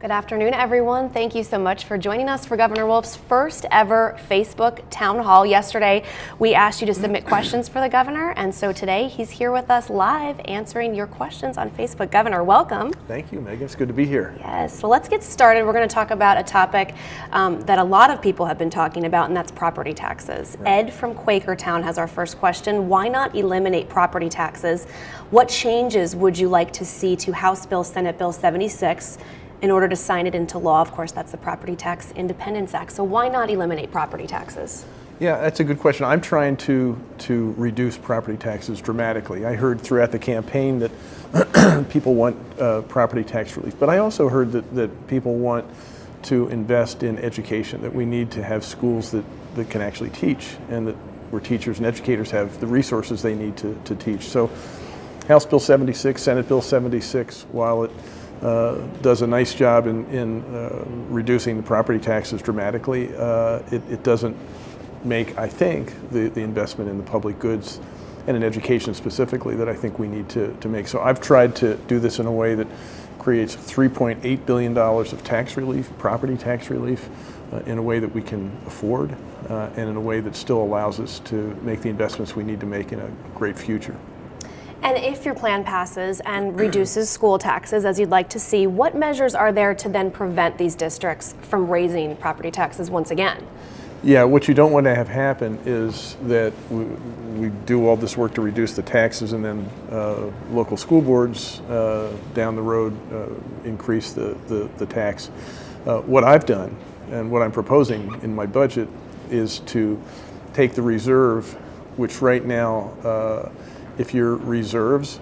Good afternoon, everyone. Thank you so much for joining us for Governor Wolf's first ever Facebook town hall. Yesterday, we asked you to submit questions for the governor, and so today he's here with us live answering your questions on Facebook. Governor, welcome. Thank you, Megan. It's good to be here. Yes, so let's get started. We're going to talk about a topic um, that a lot of people have been talking about, and that's property taxes. Right. Ed from Quakertown has our first question. Why not eliminate property taxes? What changes would you like to see to House Bill, Senate Bill 76? In order to sign it into law. Of course, that's the Property Tax Independence Act. So why not eliminate property taxes? Yeah, that's a good question. I'm trying to to reduce property taxes dramatically. I heard throughout the campaign that people want uh, property tax relief, but I also heard that, that people want to invest in education, that we need to have schools that, that can actually teach and that where teachers and educators have the resources they need to, to teach. So House Bill 76, Senate Bill 76, while it does a nice job in, in uh, reducing the property taxes dramatically. Uh, it, it, doesn't make, I think, the, the investment in the public goods and in education specifically that I think we need to, to make. So I've tried to do this in a way that creates $3.8 billion of tax relief, property tax relief, uh, in a way that we can afford uh, and in a way that still allows us to make the investments we need to make in a great future. And if your plan passes and reduces school taxes, as you'd like to see, what measures are there to then prevent these districts from raising property taxes once again? Yeah, what you don't want to have happen is that we, we do all this work to reduce the taxes and then uh, local school boards uh, down the road uh, increase the, the, the tax. Uh, what I've done and what I'm proposing in my budget is to take the reserve, which right now uh, if your reserves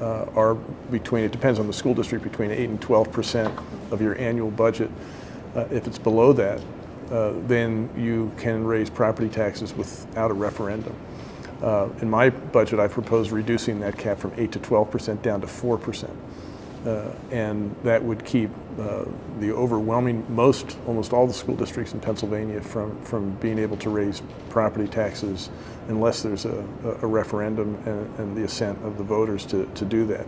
uh, are between, it depends on the school district, between 8 and 12 percent of your annual budget. Uh, if it's below that, uh, then you can raise property taxes without a referendum. Uh, in my budget, I propose reducing that cap from 8 to 12 percent down to 4 percent. Uh, and that would keep uh, the overwhelming most, almost all the school districts in Pennsylvania from, from being able to raise property taxes unless there's a, a referendum and, and, the assent of the voters to, to do that.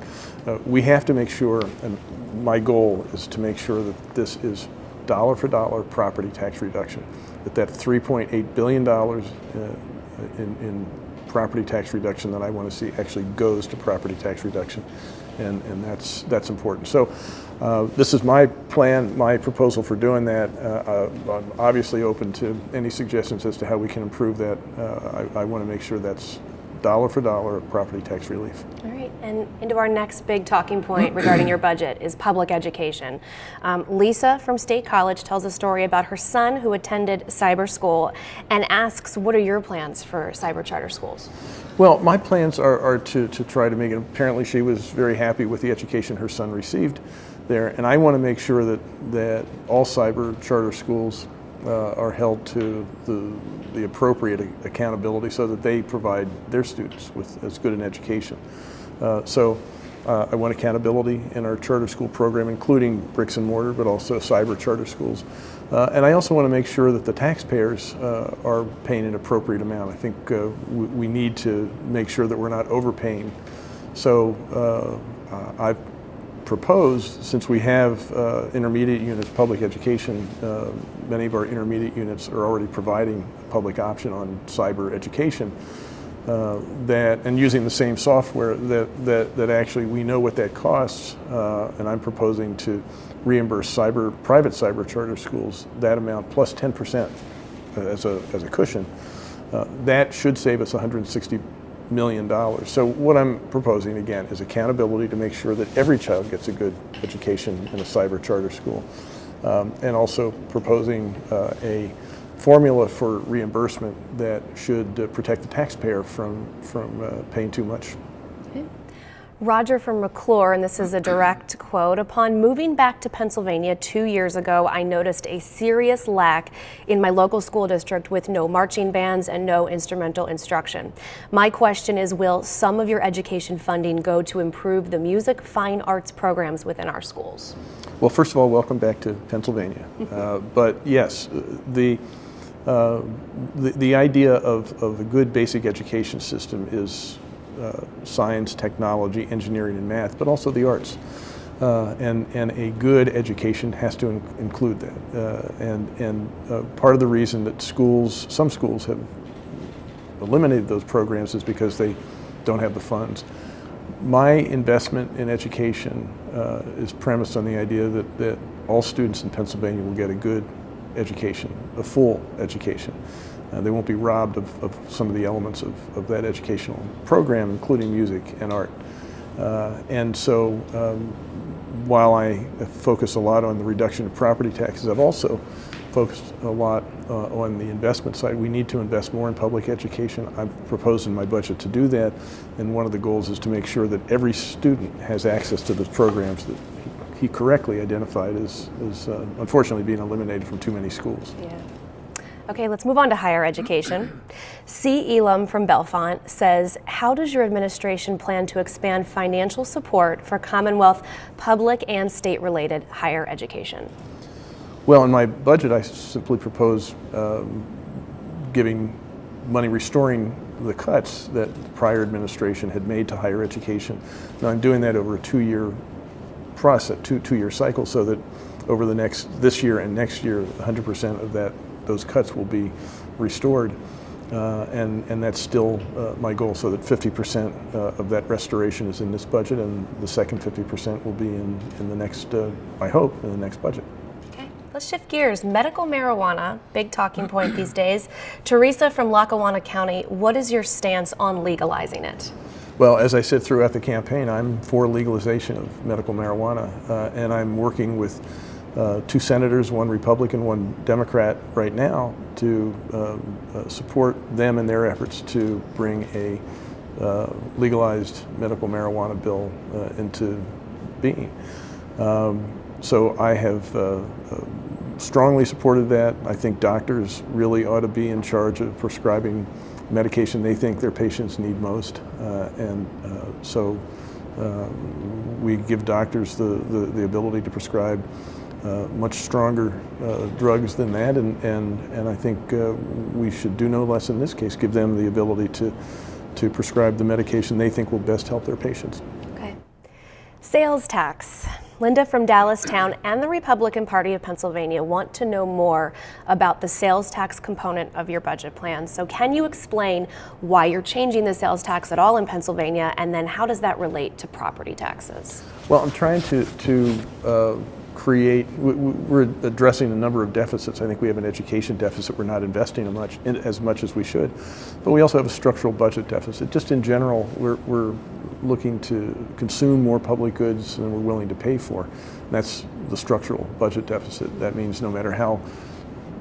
Uh, we have to make sure, and my goal is to make sure that this is dollar for dollar property tax reduction, that that $3.8 billion uh, in, in property tax reduction that I want to see actually goes to property tax reduction and, and that's, that's important. So uh, this is my plan, my proposal for doing that. Uh, uh, I'm obviously open to any suggestions as to how we can improve that. Uh, I, I want to make sure that's dollar for dollar of property tax relief. All right, and into our next big talking point regarding your budget is public education. Um, Lisa from State College tells a story about her son who attended cyber school and asks, what are your plans for cyber charter schools? Well, my plans are, are to, to try to make it, apparently she was very happy with the education her son received there, and I want to make sure that, that all cyber charter schools uh, are held to the, the appropriate accountability so that they provide their students with as good an education. Uh, so uh, I want accountability in our charter school program, including bricks and mortar, but also cyber charter schools. Uh, and I also want to make sure that the taxpayers uh, are paying an appropriate amount. I think we, we, need to make sure that we're not overpaying. So I've proposed, since we have uh, intermediate units, public education, uh, many of our intermediate units are already providing public option on cyber education, uh, that, and using the same software that, that, that actually we know what that costs, uh, and I'm proposing to reimburse cyber, private cyber charter schools that amount plus 10% as a, as a cushion. Uh, that should save us 160 million dollars. So what I'm proposing again is accountability to make sure that every child gets a good education in a cyber charter school. Um, and also proposing uh, a formula for reimbursement that should uh, protect the taxpayer from, from uh, paying too much. Roger from McClure, and this is a direct quote, upon moving back to Pennsylvania two years ago, I noticed a serious lack in my local school district with no marching bands and no instrumental instruction. My question is, will some of your education funding go to improve the music, fine arts programs within our schools? Well, first of all, welcome back to Pennsylvania. uh, but yes, the, uh, the, the idea of, of a good basic education system is science, technology, engineering, and math, but also the arts. Uh, and, and a good education has to in- include that. Uh, and and uh, part of the reason that schools, some schools have eliminated those programs is because they don't have the funds. My investment in education uh, is premised on the idea that, that all students in Pennsylvania will get a good education, a full education. Uh, they won't be robbed of, of some of the elements of, of that educational program, including music and art. Uh, and so um, while I focus a lot on the reduction of property taxes, I've also focused a lot uh, on the investment side. We need to invest more in public education. I've proposed in my budget to do that, and one of the goals is to make sure that every student has access to the programs that he, correctly identified as, as uh, unfortunately being eliminated from too many schools. Yeah. Okay, let's move on to higher education. C. Elam from Bellefonte says, How does your administration plan to expand financial support for Commonwealth public and state related higher education? Well, in my budget, I simply propose um, giving money, restoring the cuts that the prior administration had made to higher education. Now, I'm doing that over a two-year process, two two-year cycle, so that over the next this year and next year, 100% of that those cuts will be restored. Uh, and, and that's still uh, my goal, so that 50% uh, of that restoration is in this budget, and the second 50% will be in, in the next, uh, I hope, in the next budget. Okay, let's shift gears. Medical marijuana, big talking point these days. Teresa from Lackawanna County, what is your stance on legalizing it? Well, as I said throughout the campaign, I'm for legalization of medical marijuana, uh, and I'm working with uh, two senators, one Republican, one Democrat, right now to um, uh, support them in their efforts to bring a uh, legalized medical marijuana bill uh, into being. Um, so I have uh, uh, strongly supported that. I think doctors really ought to be in charge of prescribing medication they think their patients need most, and so. we give doctors the, the, the ability to prescribe uh, much stronger uh, drugs than that, and, and, and I think uh, we should do no less in this case, give them the ability to, to prescribe the medication they think will best help their patients. Okay. Sales tax. Linda from Dallastown and the Republican Party of Pennsylvania want to know more about the sales tax component of your budget plan. So, can you explain why you're changing the sales tax at all in Pennsylvania, and then how does that relate to property taxes? Well, I'm trying to, to uh, create, we're addressing a number of deficits. I think we have an education deficit. We're not investing much, as much as we should. But we also have a structural budget deficit. Just in general, we're, we're looking to consume more public goods than we're willing to pay for. And that's the structural budget deficit. That means no matter how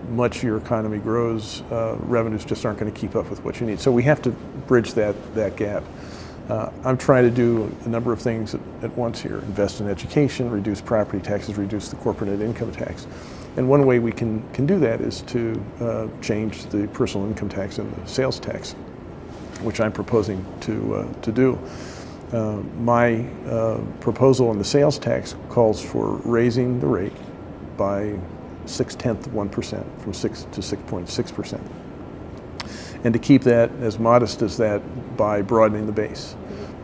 much your economy grows, uh, revenues just aren't going to keep up with what you need. So we have to bridge that, that gap. Uh, I'm trying to do a number of things at, at, once here. Invest in education, reduce property taxes, reduce the corporate net income tax. And one way we can, can do that is to uh, change the personal income tax and the sales tax, which I'm proposing to, uh, to do. Uh, my uh, proposal on the sales tax calls for raising the rate by six tenths of 1% from 6 to 6.6% and to keep that as modest as that by broadening the base,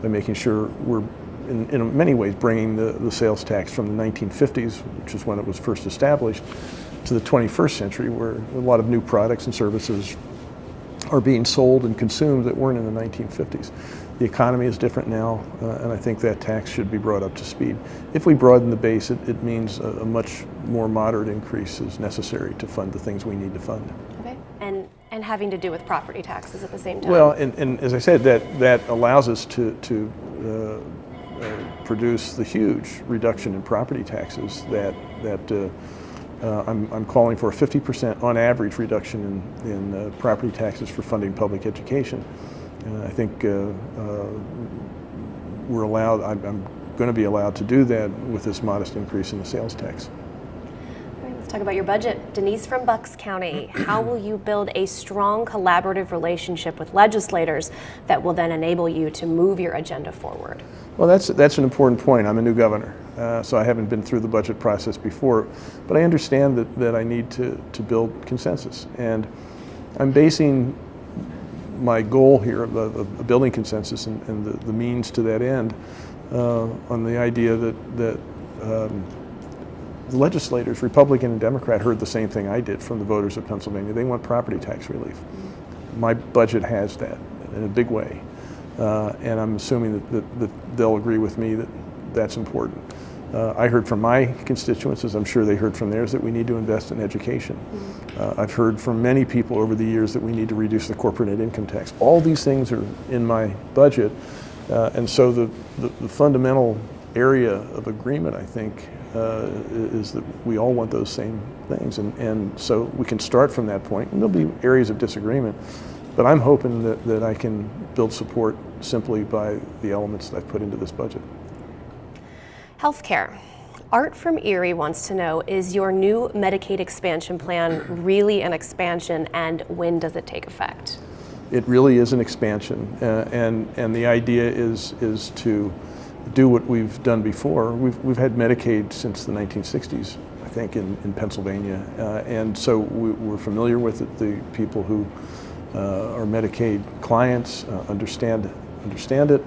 by making sure we're in, in many ways bringing the, the sales tax from the 1950s, which is when it was first established, to the 21st century where a lot of new products and services are being sold and consumed that weren't in the 1950s. The economy is different now, uh, and I think that tax should be brought up to speed. If we broaden the base, it, it means a, a much more moderate increase is necessary to fund the things we need to fund. And having to do with property taxes at the same time. Well, and, and as I said, that, that allows us to, to uh, uh, produce the huge reduction in property taxes that, that uh, uh I'm, I'm calling for a 50% on average reduction in, in uh, property taxes for funding public education. And I think uh, we're allowed, I'm, I'm going to be allowed to do that with this modest increase in the sales tax talk about your budget. Denise from Bucks County, how will you build a strong collaborative relationship with legislators that will then enable you to move your agenda forward? Well, that's, that's an important point. I'm a new governor, uh, so I haven't been through the budget process before, but I understand that, that I need to, to build consensus. And I'm basing my goal here of, of building consensus and, and the, the, means to that end uh, on the idea that, that um, the legislators, Republican and Democrat, heard the same thing I did from the voters of Pennsylvania. They want property tax relief. My budget has that in a big way. Uh, and I'm assuming that, that, that, they'll agree with me that that's important. Uh, I heard from my constituents, as I'm sure they heard from theirs, that we need to invest in education. Uh, I've heard from many people over the years that we need to reduce the corporate income tax. All these things are in my budget. Uh, and so the, the, the, fundamental area of agreement, I think, uh, is that we all want those same things. And, and so we can start from that point. And there'll be areas of disagreement. But I'm hoping that, that I can build support simply by the elements that I've put into this budget. Healthcare. Art from Erie wants to know, is your new Medicaid expansion plan really an expansion and when does it take effect? It really is an expansion uh, and, and the idea is, is to do what we've done before. We've, we've had Medicaid since the 1960s, I think, in, in Pennsylvania. Uh, and so we, are familiar with it. The people who uh, our Medicaid clients uh, understand, understand it.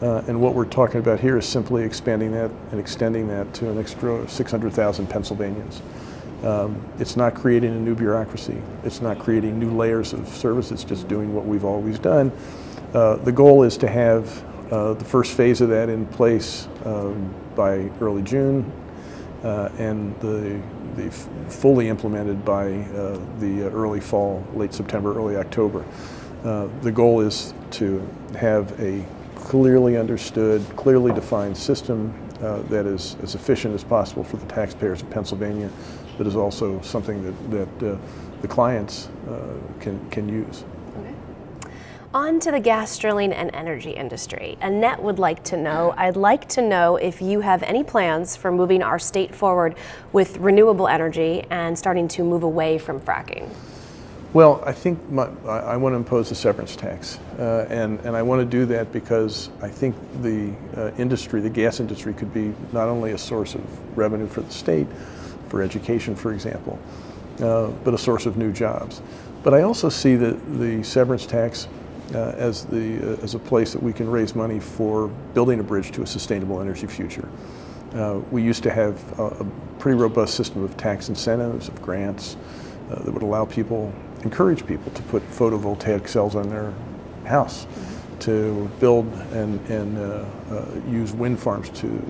Uh, and what we're talking about here is simply expanding that and extending that to an extra 600,000 Pennsylvanians. Um, it's not creating a new bureaucracy. It's not creating new layers of service. It's just doing what we've always done. Uh, the goal is to have uh, the first phase of that in place um, by early June, uh, and the the fully implemented by uh, the early fall, late September, early October. Uh, the goal is to have a clearly understood, clearly defined system uh, that is as efficient as possible for the taxpayers of Pennsylvania, but is also something that, that uh, the clients can, can use. On to the gas drilling and energy industry. Annette would like to know, I'd like to know if you have any plans for moving our state forward with renewable energy and starting to move away from fracking. Well, I think my, I, want to impose a severance tax, uh, and, and I want to do that because I think the uh, industry, the gas industry, could be not only a source of revenue for the state, for education, for example, uh, but a source of new jobs. But I also see that the severance tax uh, as, the, uh, as a place that we can raise money for building a bridge to a sustainable energy future. Uh, we used to have a, a, pretty robust system of tax incentives, of grants, uh, that would allow people, encourage people to put photovoltaic cells on their house, to build and, and uh, uh, use wind farms to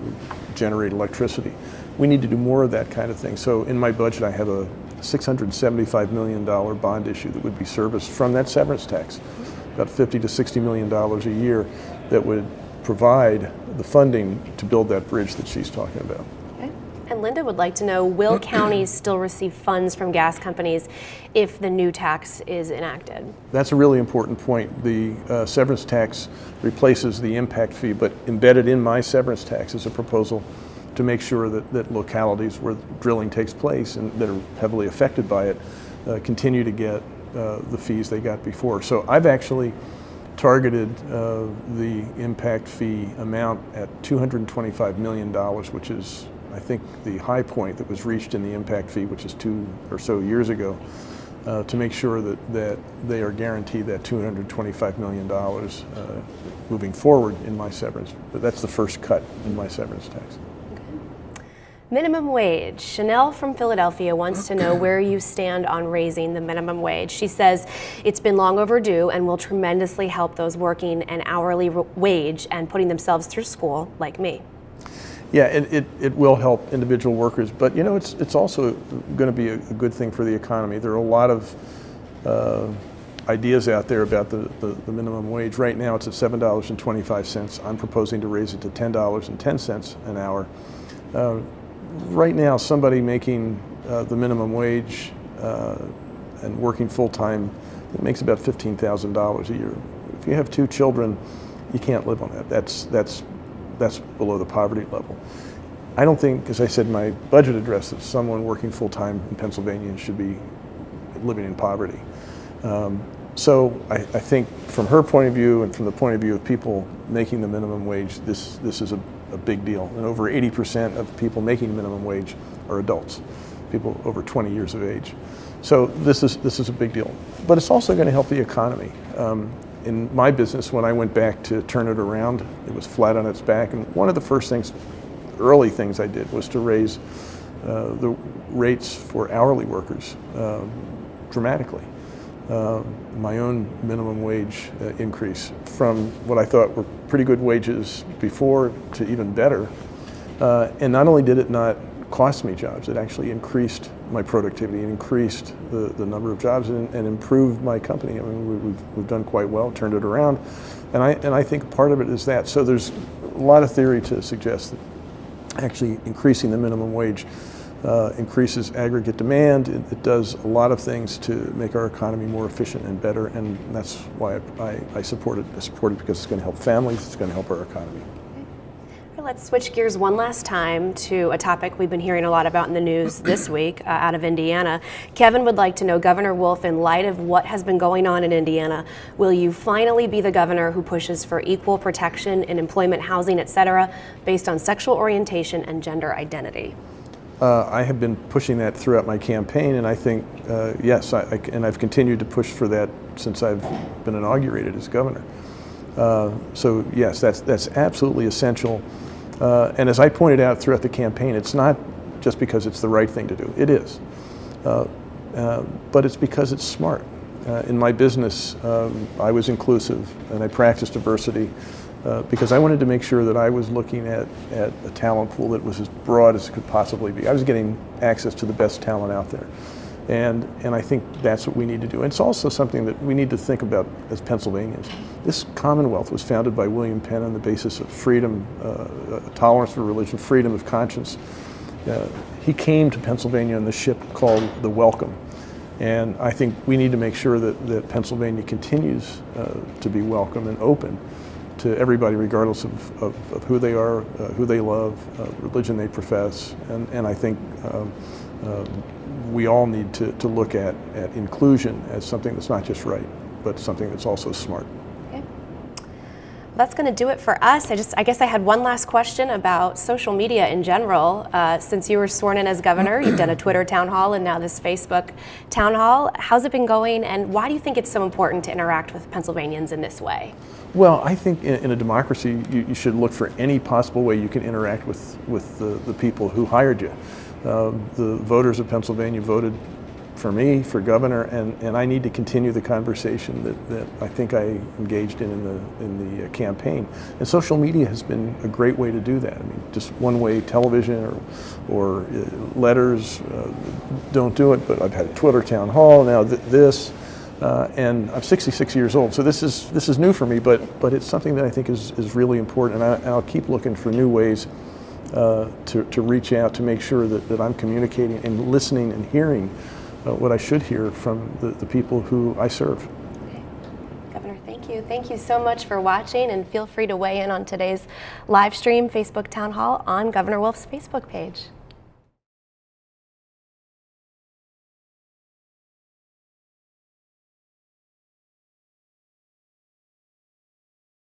generate electricity. We need to do more of that kind of thing. So in my budget I have a $675 million bond issue that would be serviced from that severance tax about 50 to 60 million dollars a year that would provide the funding to build that bridge that she's talking about. Okay. And Linda would like to know, will counties still receive funds from gas companies if the new tax is enacted? That's a really important point. The uh, severance tax replaces the impact fee, but embedded in my severance tax is a proposal to make sure that, that localities where drilling takes place and that are heavily affected by it uh, continue to get uh, the fees they got before. So I've actually targeted uh, the impact fee amount at $225 million, which is, I think, the high point that was reached in the impact fee, which is two or so years ago, uh, to make sure that, that they are guaranteed that $225 million uh, moving forward in my severance. But that's the first cut in my severance tax. Minimum wage. Chanel from Philadelphia wants to know where you stand on raising the minimum wage. She says it's been long overdue and will tremendously help those working an hourly wage and putting themselves through school, like me. Yeah, it, it, it, will help individual workers, but you know, it's, it's also going to be a, good thing for the economy. There are a lot of uh, ideas out there about the, the, the, minimum wage. Right now it's at $7.25. I'm proposing to raise it to $10.10 an hour. Uh, right now, somebody making uh, the minimum wage uh, and working full time, it makes about $15,000 a year. If you have two children, you can't live on that. That's, that's, that's below the poverty level. I don't think, as I said in my budget address, that someone working full time in Pennsylvania should be living in poverty. Um, so I, I, think from her point of view and from the point of view of people making the minimum wage, this, this is a a big deal. And over 80% of people making minimum wage are adults, people over 20 years of age. So this is, this is a big deal. But it's also going to help the economy. Um, in my business, when I went back to turn it around, it was flat on its back. And one of the first things early things I did was to raise uh, the rates for hourly workers um, dramatically. Uh, my own minimum wage uh, increase from what I thought were pretty good wages before to even better. Uh, and not only did it not cost me jobs, it actually increased my productivity, it increased the, the number of jobs and, and improved my company. I mean, we, we've, we've done quite well, turned it around. And I, and I think part of it is that. So there's a lot of theory to suggest that actually increasing the minimum wage uh, increases aggregate demand. It, it, does a lot of things to make our economy more efficient and better, and that's why I, I, I support it. I support it because it's going to help families, it's going to help our economy. Let's switch gears one last time to a topic we've been hearing a lot about in the news this week uh, out of Indiana. Kevin would like to know, Governor Wolf, in light of what has been going on in Indiana, will you finally be the governor who pushes for equal protection in employment, housing, et cetera, based on sexual orientation and gender identity? Uh, I have been pushing that throughout my campaign, and I think, uh, yes, I, I, and I've continued to push for that since I've been inaugurated as governor. Uh, so yes, that's, that's absolutely essential. Uh, and as I pointed out throughout the campaign, it's not just because it's the right thing to do. It is. Uh, uh, but it's because it's smart. In my business, um, I was inclusive and I practiced diversity uh, because I wanted to make sure that I was looking at, at a talent pool that was as broad as it could possibly be. I was getting access to the best talent out there. And, and I think that's what we need to do. And it's also something that we need to think about as Pennsylvanians. This Commonwealth was founded by William Penn on the basis of freedom, uh, tolerance for religion, freedom of conscience. Uh, he came to Pennsylvania on the ship called the Welcome. And I think we need to make sure that, that Pennsylvania continues uh, to be welcome and open to everybody regardless of, of, of who they are, uh, who they love, uh, religion they profess. And, and I think um, um we all need to, to look at, at inclusion as something that's not just right, but something that's also smart. That's going to do it for us. I just, I guess I had one last question about social media in general. Uh, since you were sworn in as governor, you've done a Twitter town hall and now this Facebook town hall. How's it been going, and why do you think it's so important to interact with Pennsylvanians in this way? Well, I think in, in a democracy, you, you, should look for any possible way you can interact with, with the, the people who hired you. Um, the voters of Pennsylvania voted for me, for governor, and, and I need to continue the conversation that, that I think I engaged in in the, in the uh, campaign. And social media has been a great way to do that. I mean, just one way television or, or uh, letters uh, don't do it, but I've had a Twitter town hall, now th this, uh, and I'm 66 years old, so this is, this is new for me, but, but it's something that I think is, is really important, and, I, and I'll keep looking for new ways uh, to, to reach out to make sure that, that I'm communicating and listening and hearing uh, what I should hear from the, the people who I serve. Governor, thank you. Thank you so much for watching and feel free to weigh in on today's live stream Facebook Town Hall on Governor Wolf's Facebook page.